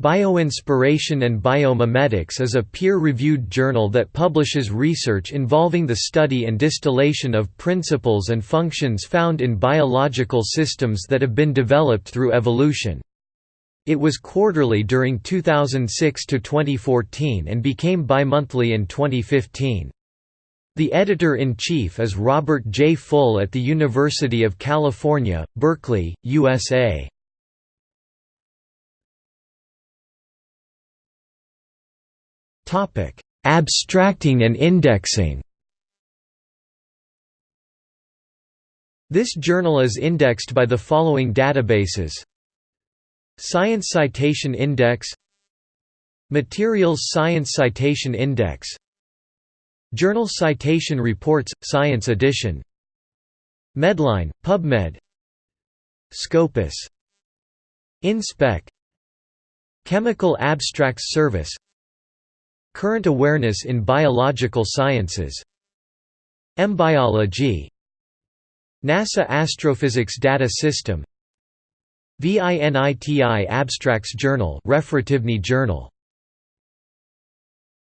Bioinspiration and Biomimetics is a peer-reviewed journal that publishes research involving the study and distillation of principles and functions found in biological systems that have been developed through evolution. It was quarterly during 2006 to 2014 and became bimonthly in 2015. The editor-in-chief is Robert J. Full at the University of California, Berkeley, USA. Abstracting and indexing. This journal is indexed by the following databases. Science Citation Index. Materials Science Citation Index. Journal Citation Reports – Science Edition. Medline, PubMed. Scopus. InSpec. Chemical Abstracts Service Current awareness in biological sciences. EmBiology NASA Astrophysics Data System. VINITI Abstracts Journal Journal